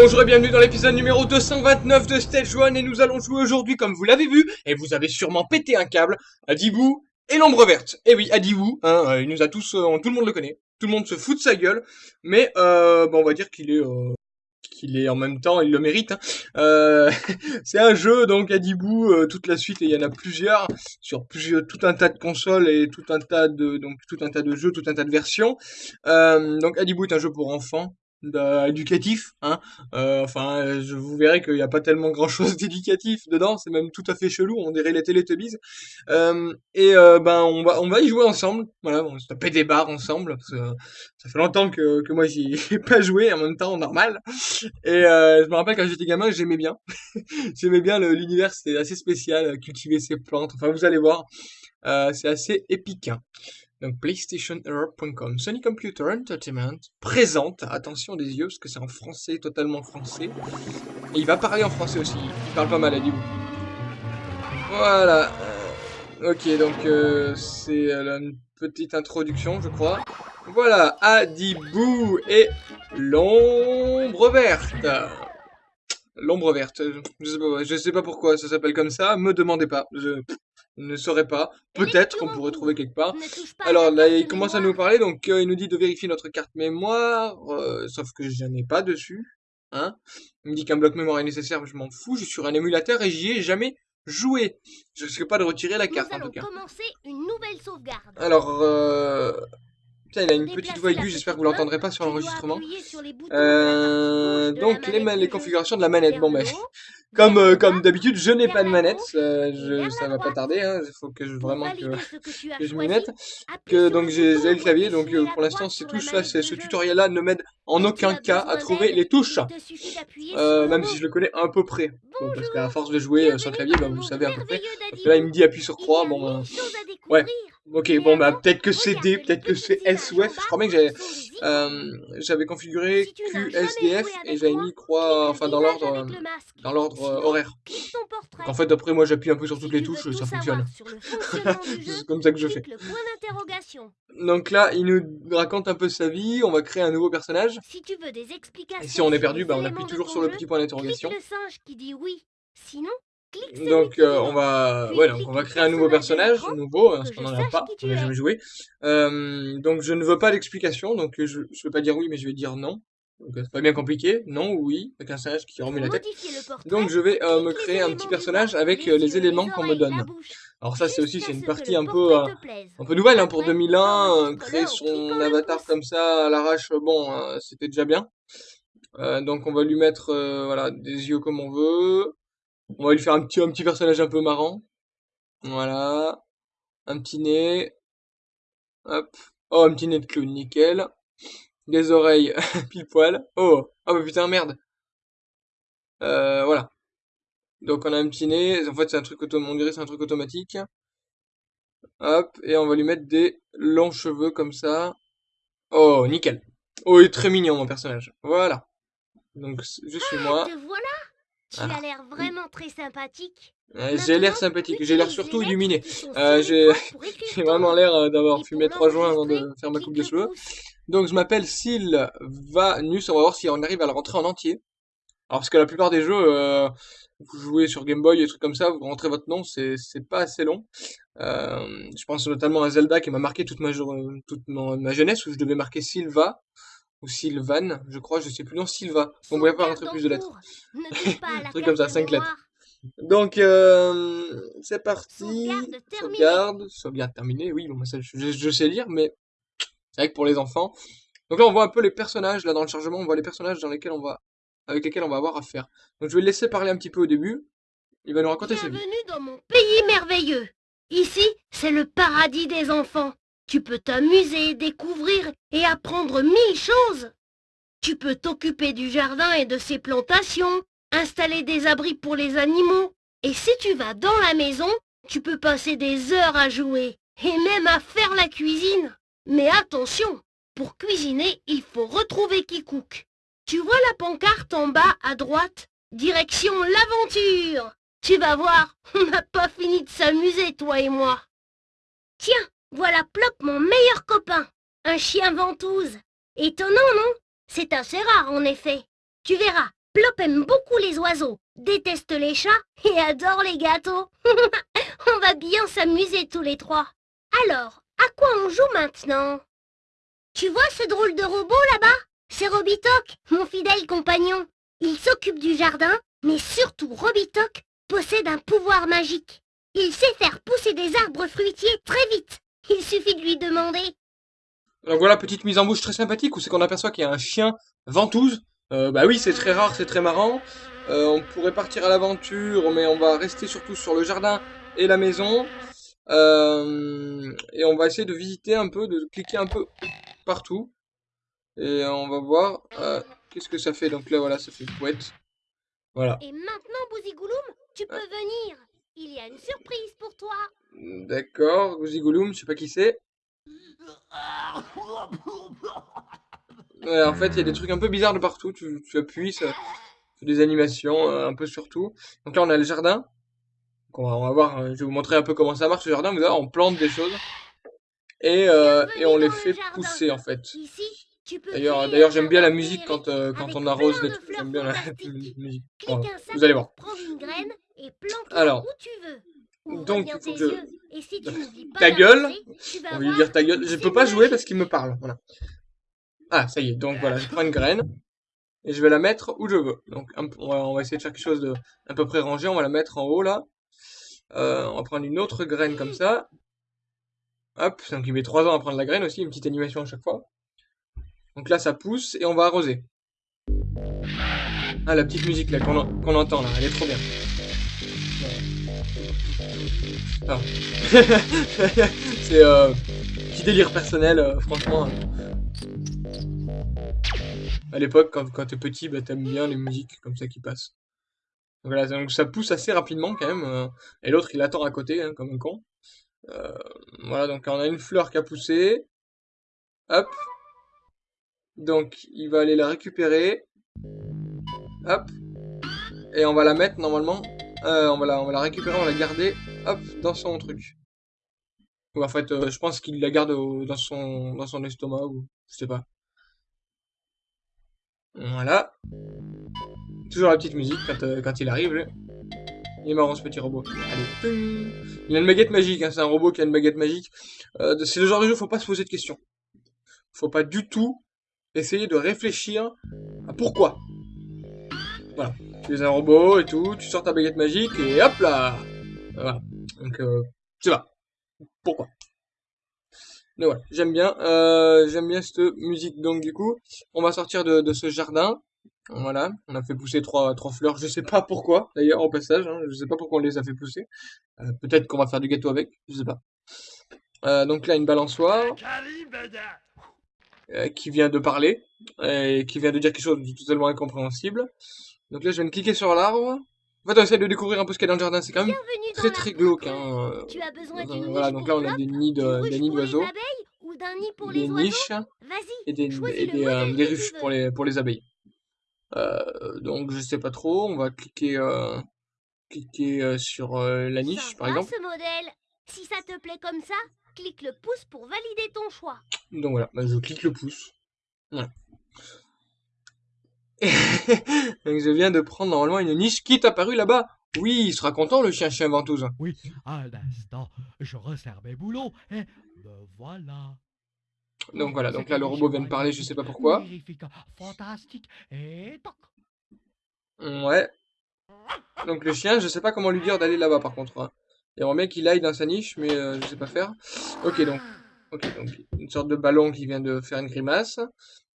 Bonjour et bienvenue dans l'épisode numéro 229 de Stage 1 et nous allons jouer aujourd'hui comme vous l'avez vu et vous avez sûrement pété un câble à Dibou et l'ombre verte. Et oui, Adibou, hein, euh, il nous a tous, euh, tout le monde le connaît, tout le monde se fout de sa gueule, mais euh, on va dire qu'il est, euh, qu'il est en même temps, il le mérite. Hein. Euh, c'est un jeu donc Adibou, euh, toute la suite et il y en a plusieurs sur plusieurs, tout un tas de consoles et tout un tas de donc tout un tas de jeux, tout un tas de versions. Donc Adibou est un jeu pour enfants éducatif, hein. Euh, enfin, je vous verrai qu'il n'y a pas tellement grand chose d'éducatif dedans, c'est même tout à fait chelou, on dirait les Teletubbies. Euh, et euh, ben on va on va y jouer ensemble, voilà, on se taper des barres ensemble, parce que ça fait longtemps que, que moi j'y ai pas joué en même temps normal. Et euh, je me rappelle quand j'étais gamin, j'aimais bien, j'aimais bien l'univers, c'était assez spécial, cultiver ses plantes, enfin vous allez voir, euh, c'est assez épique. hein. Donc PlayStationEurope.com, Sony Computer Entertainment présente, attention des yeux parce que c'est en français, totalement français. Et il va parler en français aussi, il parle pas mal à Dibou. Voilà. euh, ok, donc euh, c'est euh, une petite introduction, je crois. Voilà, Adibou et l'ombre verte. L'ombre verte, euh, je sais, pas, je sais pas pourquoi ça s'appelle comme ça, me demandez pas, je ne saurais pas. Peut-être qu'on pourrait trouver quelque part. Alors là, il commence à nous parler, donc euh, il nous dit de vérifier notre carte mémoire, euh, sauf que je n'en ai pas dessus. Hein il me dit qu'un bloc mémoire est nécessaire, mais je m'en fous, je suis sur un émulateur et j'y ai jamais joué. Je risque pas de retirer la Nous carte en tout cas. commencer une nouvelle sauvegarde. Alors, euh... Putain, il a une petite voix aiguë, j'espère que vous l'entendrez pas sur l'enregistrement. Euh, donc les, les configurations de la manette, bon ben, comme, euh, comme d'habitude, je n'ai pas de manette, euh, je, ça la va pas tarder, hein, il faut que je, vraiment que, je m'y mette. Que donc j'ai le clavier, donc euh, pour l'instant ces touches là, ce tutoriel là ne m'aide en aucun as cas à trouver les touches, euh, même si je le connais à peu près. Bon, parce qu'à force de jouer sur le clavier, bah le vous savez à peu près. merveilleux Parce que là il me dit appuie sur croix, bon, à ouais. Ok, bon bah peut-être que c'est D, peut-être que c'est images S ou F. Je crois bien que j'avais euh, configuré n'as jamais QSDF joué et j'avais mis croix, enfin dans l'ordre dans l'ordre horaire. portrait. Donc en fait après moi j'appuie un peu sur toutes les veux touches, ça fonctionne. C'est comme ça que je fais. Donc là, il nous raconte un peu sa vie, on va créer un nouveau personnage. Si tu veux des explications Et si on est perdu, bah on appuie toujours sur le petit point d'interrogation. Sinon, Donc euh, dit on va, ouais, donc on va créer un nouveau personnage nouveau, pour parce qu'on n'en a pas, on n'a jamais joué. Euh, donc je ne veux pas d'explication, donc je, je vais pas dire oui, mais je vais dire non. Donc euh, c'est pas bien compliqué, non ou oui, avec un singe qui Pour la tête. Donc je vais euh, me créer un petit personnage avec les euh, les éléments qu'on me donne. Alors ça c'est aussi, c'est une partie un peu, euh, un peu nouvelle hein, pour Après, 2001, euh, créer son avatar comme ça à l'arrache, bon, euh, c'était déjà bien. Euh, donc on va lui mettre euh, voilà des yeux comme on veut. On va lui faire un petit un petit personnage un peu marrant. Voilà, un petit nez. Hop. Oh, un petit nez de clown, nickel. Des oreilles pile poil. Oh, ah bah putain merde. Euh, voilà. Donc on a un petit nez. En fait c'est un truc auto on dirait c'est un truc automatique. Hop, et on va lui mettre des longs cheveux comme ça. Oh, nickel. Oh, il est très mignon mon personnage. Voilà. Donc je suis moi. Te voilà Tu Ah, as l'air vraiment très sympathique. Euh, J'ai l'air sympathique, j'ai l'air surtout illuminé. Euh, j'ai vraiment l'air euh, d'avoir fumé trois joints avant de faire ma coupe de cheveux. Donc je m'appelle Sylvanus, on va voir si on arrive à le rentrer en entier. Alors parce que la plupart des jeux, euh, vous jouez sur Game Boy et trucs comme ça, vous rentrez votre nom, c'est pas assez long. Euh, je pense notamment à Zelda qui m'a marqué toute ma toute jeunesse où je devais marquer Sylva ou Sylvan, je crois, je sais plus non Sylva. On ne pouvait pas rentrer en plus de lettres. Un truc comme ça, carte cinq lettres. mémoire. Donc euh, c'est parti. Sauvegarde. Sauvegarde, terminée. Oui, bon, ça, je, je sais lire, mais c'est pour les enfants. Donc là, on voit un peu les personnages là dans le chargement. On voit les personnages va, avec lesquels on va avoir affaire. Donc je vais le laisser parler un petit peu au début. Il va nous raconter sa vie. Bienvenue dans mon pays merveilleux. Ici, c'est le paradis des enfants. Tu peux t'amuser, découvrir et apprendre mille choses. Tu peux t'occuper du jardin et de ses plantations, installer des abris pour les animaux. Et si tu vas dans la maison, tu peux passer des heures à jouer et même à faire la cuisine. Mais attention, pour cuisiner, il faut retrouver cook. Tu vois la pancarte en bas à droite? Direction l'aventure Tu vas voir, on n'a pas fini de s'amuser, toi et moi. Tiens, voilà Plop, mon meilleur copain. Un chien ventouse. Étonnant, non? C'est assez rare, en effet. Tu verras, Plop aime beaucoup les oiseaux, déteste les chats et adore les gâteaux. on va bien s'amuser tous les trois. Alors, à quoi on joue maintenant? Tu vois ce drôle de robot là-bas? C'est Robitoc, mon fidèle compagnon. Il s'occupe du jardin, mais surtout Robitoc possède un pouvoir magique. Il sait faire pousser des arbres fruitiers très vite. Il suffit de lui demander. Donc voilà, petite mise en bouche très sympathique où c'est qu'on aperçoit qu'il y a un chien ventouse? Euh, bah oui, c'est très rare, c'est très marrant. Euh, on pourrait partir à l'aventure, mais on va rester surtout sur le jardin et la maison. Euh, et on va essayer de visiter un peu, de cliquer un peu partout. Et on va voir euh, qu'est-ce que ça fait. Donc là, voilà, ça fait poète. Voilà. Et maintenant, Bouzigouloum, tu peux venir. Il y a une surprise pour toi. D'accord, Gouzigouloum, je sais pas qui c'est. Ouais, en fait, il y a des trucs un peu bizarres de partout. Tu, tu appuies, ça fait des animations euh, un peu sur tout. Donc là, on a le jardin. Donc on va, on va voir, euh, je vais vous montrer un peu comment ça marche le jardin. Vous allez on plante des choses. Et, euh, et on les fait pousser, en fait. D'ailleurs, d'ailleurs, j'aime bien la musique quand, euh, quand on arrose les trucs. J'aime bien la musique. Vous allez voir. Alors, donc, je- si Ta gueule. On va lui dire ta gueule. Je peux pas jouer parce qu'il me parle. Voilà. Ah, ça y est. Donc voilà, je prends une graine. Et je vais la mettre où je veux. Donc va, on va essayer de faire quelque chose de à peu près rangé. On va la mettre en haut là. Euh, on va prendre une autre graine comme ça. Hop, donc il met 3 ans à prendre la graine aussi, une petite animation à chaque fois. Donc là ça pousse et on va arroser. Ah la petite musique là qu'on en- qu'on entend là, elle est trop bien. C'est euh, petit délire personnel, euh, franchement. À l'époque, quand, quand t'es petit, bah, t'aimes bien les musiques comme ça qui passent. Donc voilà, donc ça pousse assez rapidement quand même. euh, et l'autre, il attend à côté, hein, comme un con. Euh, voilà, donc on a une fleur qui a poussé. Hop. Donc, il va aller la récupérer. Hop. Et on va la mettre normalement. euh, on, va la, récupérer, on va la garder. Hop, dans son truc. Ou en fait, je pense qu'il la garde dans son dans son estomac ou je sais pas. Voilà. Toujours la petite musique quand, euh, il arrive. Il est marrant ce petit robot. Il a une baguette magique, hein, c'est un robot qui a une baguette magique. Euh, c'est le genre de jeu, faut pas se poser de questions. Faut pas du tout essayer de réfléchir à pourquoi. Voilà. Tu es un robot et tout, tu sors ta baguette magique et hop là Voilà. Donc, euh, c'est pas. Pourquoi? Mais voilà, j'aime bien. J'aime bien cette musique. Donc du coup, on va sortir de ce jardin. Voilà, on a fait pousser trois, trois fleurs. Je sais pas pourquoi, d'ailleurs, au passage. Hein, je sais pas pourquoi on les a fait pousser. Euh, Peut-être qu'on va faire du gâteau avec. Je sais pas. Euh, donc là, une balançoire euh, qui vient de parler et qui vient de dire quelque chose de totalement incompréhensible. Donc là, je viens de cliquer sur l'arbre. En fait, on essaie de découvrir un peu ce qu'il y a dans le jardin. C'est quand même Bienvenue très très glauque. Hein. Tu as besoin Voilà, donc là, on a des nids d'une de- ruche des nids pour les d'oiseaux, des oiseaux? Niches et des, et des, euh, des ruches pour les, pour les abeilles. Euh, donc, je sais pas trop. On va cliquer, euh, cliquer euh, sur euh, la niche, par exemple. ce modèle. Si ça te plaît comme ça, clique le pouce pour valider ton choix. Donc voilà, bah, je clique le pouce. Voilà. Donc je viens de prendre normalement une niche qui est apparue là-bas. Oui, il sera content le chien chien ventouse. Oui, un instant, je resserre mes boulons et me voilà. Donc voilà, donc là le robot vient de parler, je sais pas pourquoi. Magnifique, fantastique et toc. Ouais. Donc le chien, je sais pas comment lui dire d'aller là-bas par contre. Hein. J'aimerais bien qu'il aille dans sa niche, mais euh, je sais pas faire. Ok donc, ok donc une sorte de ballon qui vient de faire une grimace.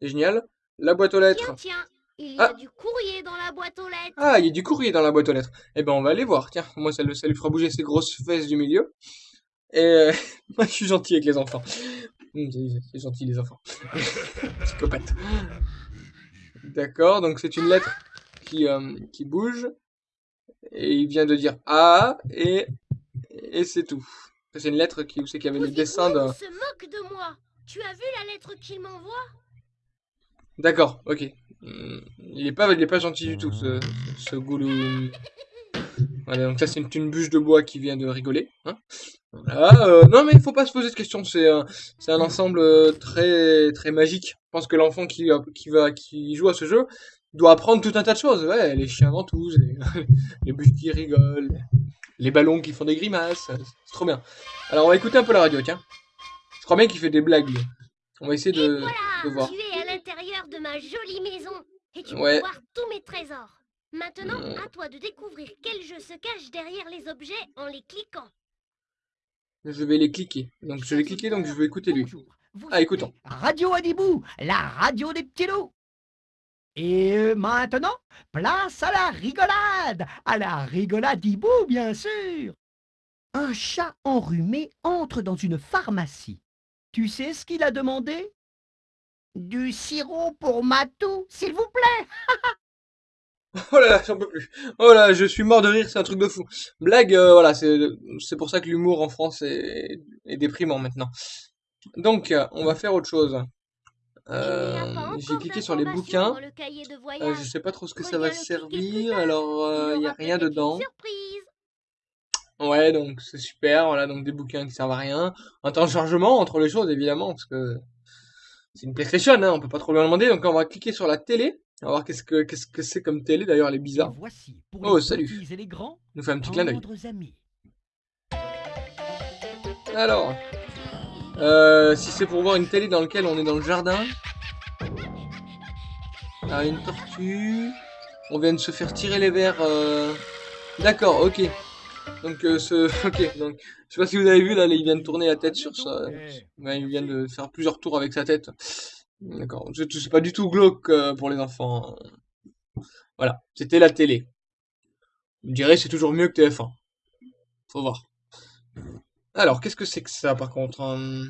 C'est génial. La boîte aux lettres. Tiens, tiens, il y Ah. a du courrier dans la boîte aux lettres. Ah, il y a du courrier dans la boîte aux lettres. Eh ben, on va aller voir. Tiens, moi, ça, lui fera bouger ses grosses fesses du milieu. Et euh, moi, je suis gentil avec les enfants. C'est c'est gentil, les enfants. Psychopathe. D'accord, donc c'est une lettre qui, euh, qui bouge. Et il vient de dire A, et, et c'est tout. C'est une lettre qui, où c'est qu'il y avait le dessin. Bouzigouloum se moque de moi? Tu as vu la lettre qu'il m'envoie? D'accord, ok. Hum, Il est pas, il est pas gentil du tout, ce, ce goulou. Voilà, donc ça c'est une, une bûche de bois qui vient de rigoler. Hein voilà, euh, non mais il faut pas se poser de questions, c'est un, c'est un ensemble euh, très très magique. Je pense que l'enfant qui, va- qui va qui joue à ce jeu, doit apprendre tout un tas de choses. Ouais, les chiens ventouses, les, les bûches qui rigolent, les ballons qui font des grimaces. C'est trop bien. Alors, on va écouter un peu la radio, tiens. Je crois bien qu'il fait des blagues, lui. On va essayer de, voilà, de voir. tu es à l'intérieur de ma jolie maison et tu Ouais. peux voir tous mes trésors. Maintenant, Mm. à toi de découvrir quel jeu se cache derrière les objets en les cliquant. Je vais les cliquer. Donc, je vais cliquer, donc je vais écouter lui. Ah, écoutons. écoutez Radio Adibou, la radio des petits loups. Et euh, maintenant, place à la rigolade, à la rigolade d'Ibou, bien sûr. Un chat enrhumé entre dans une pharmacie. Tu sais ce qu'il a demandé? Du sirop pour ma toux, s'il vous plaît. Oh là là, j'en peux plus. Oh là, je suis mort de rire, c'est un truc de fou. Blague, euh, voilà, c'est c'est pour ça que l'humour en France est, est déprimant maintenant. Donc, on va faire autre chose. N'y Euh, j'ai cliqué sur les bouquins. Euh, je sais pas trop ce que ça va servir. Alors, il y a rien dedans. Ouais, donc c'est super. Voilà, donc des bouquins qui servent à rien. Un temps de chargement entre les choses, évidemment, parce que c'est une PlayStation, hein, on peut pas trop lui en demander. Donc, on va cliquer sur la télé. On va voir qu'est-ce que qu'est-ce que c'est comme télé. D'ailleurs, elle est bizarre. voici pour Oh, les salut. et les grands, Il nous fait un petit clin d'œil. Alors, euh, si c'est pour voir une télé dans laquelle on est dans le jardin. Ah, une tortue. On vient de se faire tirer les verres. euh, D'accord, ok. Donc, euh, ce... ok. Donc, je sais pas si vous avez vu là, il vient de tourner la tête sur ça. Ouais, il vient de faire plusieurs tours avec sa tête. D'accord. C'est pas du tout glauque euh, pour les enfants. Voilà. C'était la télé. Je dirais c'est toujours mieux que TF1. Faut voir. Alors, qu'est-ce que c'est que ça par contre hein?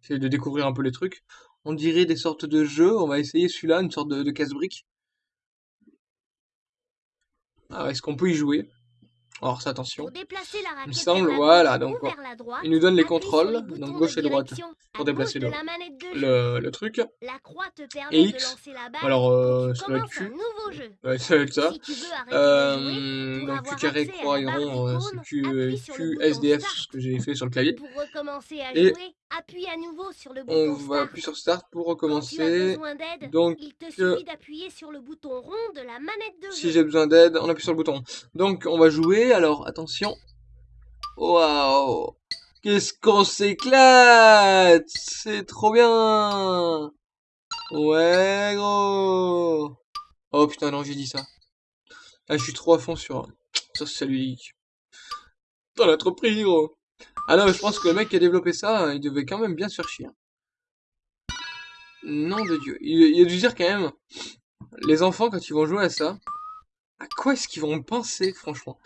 J'essaie de découvrir un peu les trucs. On dirait des sortes de jeux. On va essayer celui-là, une sorte de, casse-brique. Alors, est-ce qu'on peut y jouer? Alors, ça, attention. La raquette semble, voilà, donc, Il nous donne les contrôles, donc gauche et droite, pour déplacer le- le, le truc. Et X. Alors, euh, ça tu doit être un Q. Ouais, ça va être ça. Euh, donc Q carré, croix et rond, euh, c'est Q, SDF, ce que j'ai fait sur le clavier. Et appuie à nouveau sur le On bouton va Start. appuyer sur Start pour Quand tu as recommencer. Donc, il te euh, suffit d'appuyer sur le bouton rond de la manette de si j'ai besoin d'aide, on appuie sur le bouton. Donc, on va jouer. Alors, attention. Waouh Qu'est-ce qu'on s'éclate C'est trop bien Ouais, gros Oh putain, non, j'ai dit ça. Ah, je suis trop à fond sur... Ça, c'est ludique. T'en as trop pris, gros Ah non, je pense que le mec qui a développé ça, il devait quand même bien se faire chier. Nom de Dieu. Il, a dû dire quand même... Les enfants, quand ils vont jouer à ça, à quoi est-ce qu'ils vont penser, franchement?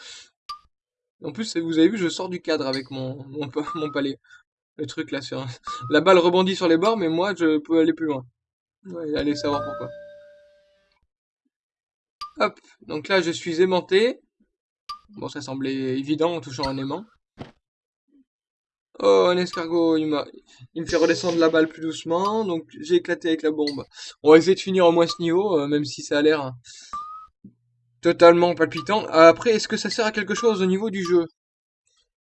En plus, vous avez vu, je sors du cadre avec mon, mon palais. Le truc là, sur... la balle rebondit sur les bords, mais moi, je peux aller plus loin. Ouais, allez savoir pourquoi. Hop, donc là, je suis aimanté. Bon, ça semblait évident en touchant un aimant. Oh, un escargot, il me fait redescendre la balle plus doucement, donc j'ai éclaté avec la bombe. On va essayer de finir au moins ce niveau, euh, même si ça a l'air totalement palpitant. Après, est-ce que ça sert à quelque chose au niveau du jeu?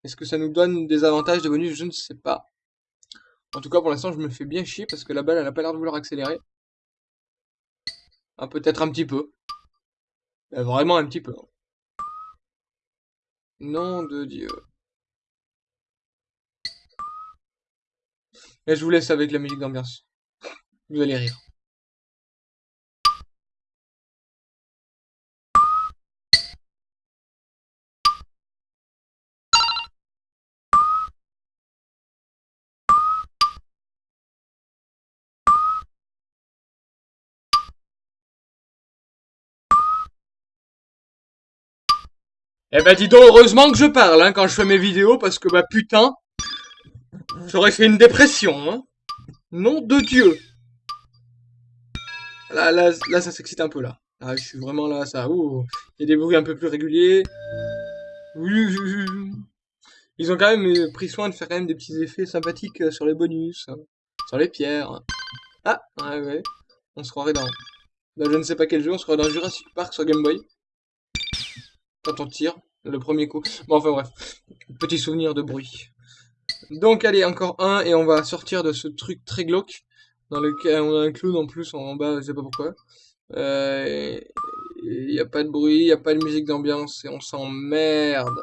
Est-ce que ça nous donne des avantages, des bonus? Je ne sais pas. En tout cas, pour l'instant, je me fais bien chier parce que la balle, elle a pas l'air de vouloir accélérer. Ah, peut-être un petit peu. Euh, vraiment un petit peu. Nom de Dieu. Et je vous laisse avec la musique d'ambiance. Vous allez rire. Eh ben dis donc, heureusement que je parle hein, quand je fais mes vidéos, parce que bah putain, j'aurais fait une dépression. Hein. Nom de Dieu. Là, là, là ça s'excite un peu là. Là, je suis vraiment là, ça. Ouh, il y a des bruits un peu plus réguliers. Ils ont quand même euh, pris soin de faire quand même des petits effets sympathiques euh, sur les bonus, hein, sur les pierres. Ah, ouais, ouais. On se croirait dans, dans je ne sais pas quel jeu, on se croirait dans Jurassic Park sur Game Boy. Quand on tire, le premier coup. Bon, enfin bref. Petit souvenir de bruit. Donc allez, encore un, et on va sortir de ce truc très glauque, dans lequel on a un clown en plus en bas, je sais pas pourquoi. Euh, il n'y a pas de bruit, il n'y a pas de musique d'ambiance et on s'emmerde.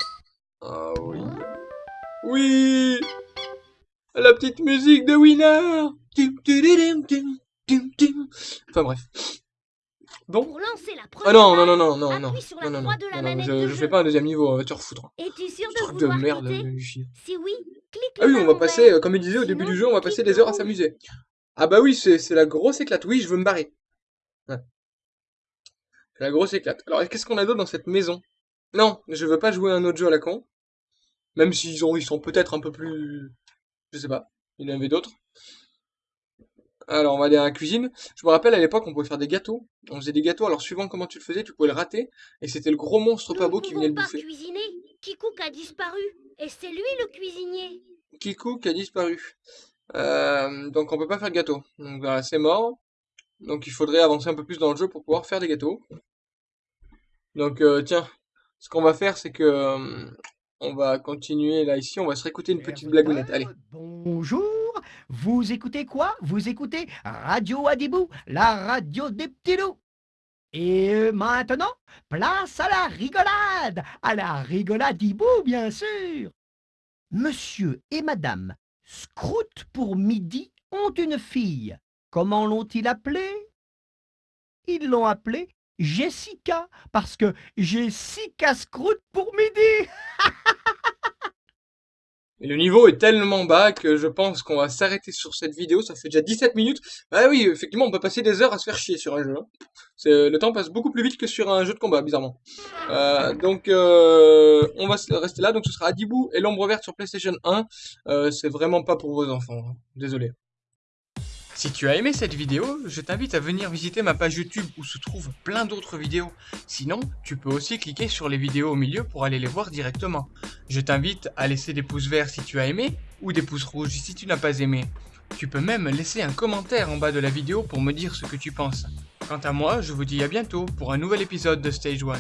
Ah oui. Oui La petite musique de Winner Enfin bref. Bon. Pour lancer la Ah non, non, non, non, non, non. appuie sur la Non, non, non. de la Non, non, manette je, fais pas un deuxième niveau, on va te refoutre. Es-tu sûr de Truc de merde. Si oui, Ah oui, on va passer, euh, comme il disait au début du jeu, on va passer des heures à s'amuser. Ah bah oui, c'est la grosse éclate. Oui, je veux me barrer. Ouais. C'est la grosse éclate. Alors, qu'est-ce qu'on a d'autre dans cette maison? Non, je veux pas jouer à un autre jeu à la con. Même s'ils ont, ils sont peut-être un peu plus... Je sais pas. Il y en avait d'autres. Alors, on va aller à la cuisine. Je me rappelle, à l'époque, on pouvait faire des gâteaux. On faisait des gâteaux, alors suivant comment tu le faisais, tu pouvais le rater. Et c'était le gros monstre pas beau ne qui venait pouvons le pas bouffer. cuisiner. Kikouk a disparu. Et c'est lui le cuisinier. Kikou qui a disparu. Euh, donc on peut pas faire de gâteau. Donc voilà, c'est mort. Donc il faudrait avancer un peu plus dans le jeu pour pouvoir faire des gâteaux. Donc euh, tiens, ce qu'on va faire c'est que euh, on va continuer là ici, on va se réécouter une petite blagounette. Allez. Bonjour, vous écoutez quoi? Vous écoutez Radio Adibou, la radio des petits loups. Et maintenant, place à la rigolade, à la rigolade Hibou, bien sûr. Monsieur et Madame Scrout pour midi ont une fille. Comment l'ont-ils appelée? Ils l'ont appelée Jessica, parce que Jessica Scrout pour midi. Le niveau est tellement bas que je pense qu'on va s'arrêter sur cette vidéo. Ça fait déjà 17 minutes. Ah oui, effectivement, on peut passer des heures à se faire chier sur un jeu. hein. Le temps passe beaucoup plus vite que sur un jeu de combat, bizarrement. Euh, donc, euh, on va rester là. Donc, ce sera Adibou et l'ombre verte sur PlayStation 1. Euh, c'est vraiment pas pour vos enfants. hein. Désolé. Si tu as aimé cette vidéo, je t'invite à venir visiter ma page YouTube où se trouvent plein d'autres vidéos. Sinon, tu peux aussi cliquer sur les vidéos au milieu pour aller les voir directement. Je t'invite à laisser des pouces verts si tu as aimé ou des pouces rouges si tu n'as pas aimé. Tu peux même laisser un commentaire en bas de la vidéo pour me dire ce que tu penses. Quant à moi, je vous dis à bientôt pour un nouvel épisode de Stage 1.